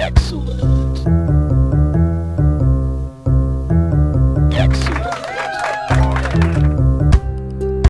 Excellent.